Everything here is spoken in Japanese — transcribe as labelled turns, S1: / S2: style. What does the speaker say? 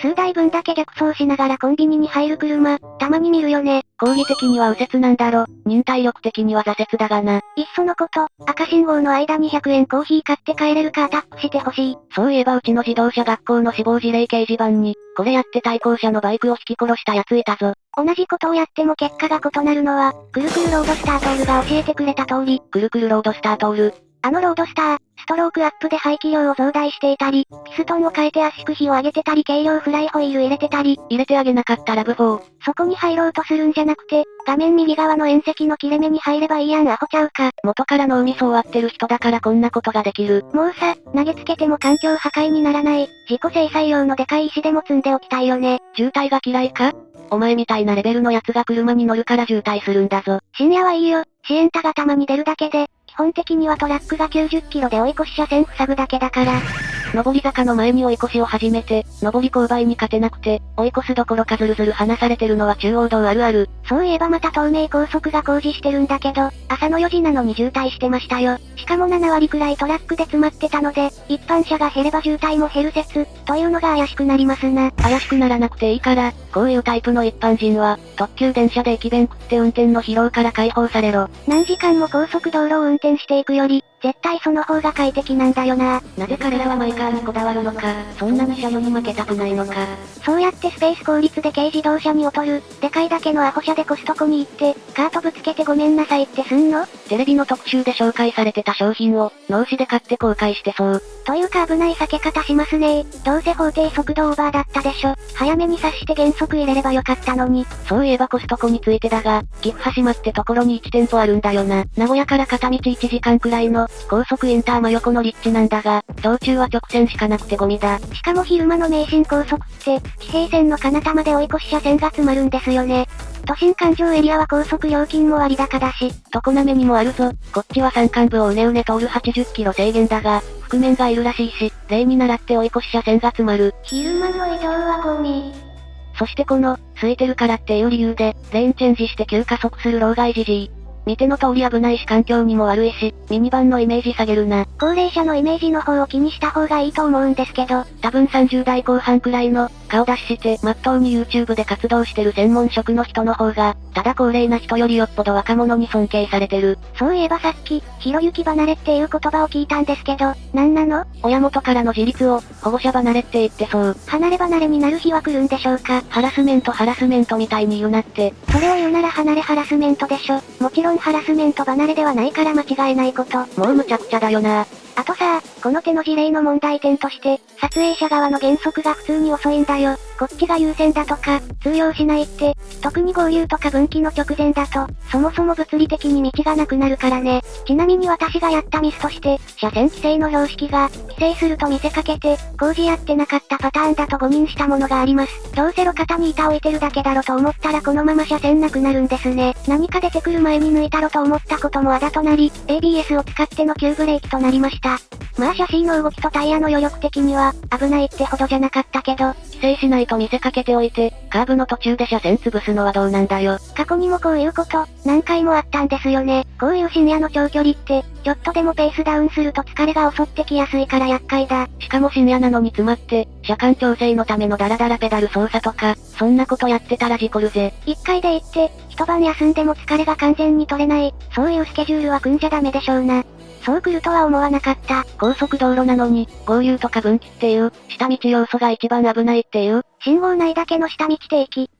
S1: 数台分だけ逆走しながらコンビニに入る車、たまに見るよね。
S2: 講義的には右折なんだろ。忍耐力的には挫折だがな。
S1: いっそのこと、赤信号の間に100円コーヒー買って帰れるかアタックしてほしい。
S2: そういえばうちの自動車学校の死亡事例掲示板に、これやって対向車のバイクを引き殺した奴いたぞ。
S1: 同じことをやっても結果が異なるのは、くるくるロードスタートールが教えてくれた通り。
S2: くるくるロードスタートール。
S1: あのロードスター、ストロークアップで排気量を増大していたり、ピストンを変えて圧縮比を上げてたり軽量フライホイール入れてたり、
S2: 入れてあげなかったラブ4。
S1: そこに入ろうとするんじゃなくて、画面右側の縁石の切れ目に入ればいいやんアホちゃうか。
S2: 元から脳みそ終わってる人だからこんなことができる。
S1: もうさ、投げつけても環境破壊にならない、自己制裁用のでかい石でも積んでおきたいよね。
S2: 渋滞が嫌いか？お前みたいなレベルの奴が車に乗るから渋滞するんだぞ。
S1: 深夜はいいよ。シエンタがたまに出るだけで、本的にはトラックが90キロで追い越し車線塞ぐだけだから。
S2: 上り坂の前に追い越しを始めて、上り勾配に勝てなくて、追い越すどころかずるずる離されてるのは中央道あるある。
S1: そういえばまた東名高速が工事してるんだけど、朝の4時なのに渋滞してましたよ。しかも7割くらいトラックで詰まってたので、一般車が減れば渋滞も減る説、というのが怪しくなりますな。
S2: 怪しくならなくていいから、こういうタイプの一般人は、特急電車で駅弁食って運転の疲労から解放されろ。
S1: 何時間も高速道路を運転していくより、絶対その方が快適なんだよな。
S2: なぜ彼らはマイカーにこだわるのか、そんなに車両に負けたくないのか。
S1: そうやってスペース効率で軽自動車に劣る、でかいだけのアホ車でコストコに行って、カートぶつけてごめんなさいってすんの？
S2: テレビの特集で紹介されてた商品を、脳死で買って後悔してそう。
S1: というか危ない避け方しますねどうせ法定速度オーバーだったでしょ。早めに察して減速入れればよかったのに。
S2: そういえばコストコについてだが、岐阜羽島ってところに1店舗あるんだよな。名古屋から片道1時間くらいの、高速インター真横の立地なんだが、道中は直線しかなくてゴミだ。
S1: しかも昼間の名神高速って、地平線の彼方まで追い越し車線が詰まるんですよね。都心環状エリアは高速料金も割高だし、
S2: 常滑にもあるぞ。こっちは山間部をうねうね通る80キロ制限だが、覆面がいるらしいし、例に倣って追い越し車線が詰まる。
S1: 昼間の移動はゴミ。
S2: そしてこの、空いてるからっていう理由で、レーンチェンジして急加速する老害じじい。見ての通り危ないし環境にも悪いし、ミニバンのイメージ下げるな。
S1: 高齢者のイメージの方を気にした方がいいと思うんですけど、
S2: 多分30代後半くらいの、顔出しして、まっとうに YouTube で活動してる専門職の人の方が、ただ高齢な人よりよっぽど若者に尊敬されてる。
S1: そういえばさっき、ひろゆき離れっていう言葉を聞いたんですけど、なんなの？
S2: 親元からの自立を、保護者離れって言ってそう。
S1: 離れ離れになる日は来るんでしょうか？
S2: ハラスメントハラスメントみたいに言うなって。
S1: それを言うなら離れハラスメントでしょ。もちろんハラスメント離れではないから間違えないこと。
S2: もう無茶苦茶だよな。
S1: あとさ、この手の事例の問題点として、撮影者側の減速が普通に遅いんだよ。こっちが優先だとか、通用しないって、特に合流とか分岐の直前だと、そもそも物理的に道がなくなるからね。ちなみに私がやったミスとして、車線規制の標識が、規制すると見せかけて、工事やってなかったパターンだと誤認したものがあります。どうせ路肩に板置いてるだけだろと思ったらこのまま車線なくなるんですね。何か出てくる前に抜いたろと思ったこともあだとなり、ABS を使っての急ブレーキとなりました。まあシャシーの動きとタイヤの余力的には、危ないってほどじゃなかったけど、
S2: 規制しないと見せかけておいて、カーブの途中で車線潰すのはどうなんだよ。
S1: 過去にもこういうこと、何回もあったんですよね。こういう深夜の長距離って、ちょっとでもペースダウンすると疲れが襲ってきやすいから厄介だ。
S2: しかも深夜なのに詰まって、車間調整のためのダラダラペダル操作とか、そんなことやってたら事故るぜ。
S1: 一回で行って、一晩休んでも疲れが完全に取れない、そういうスケジュールは組んじゃダメでしょうな。そう来るとは思わなかった。
S2: 高速道路なのに、合流とか分岐っていう、下道要素が一番危ないっていう。
S1: 信号内だけの下道定期。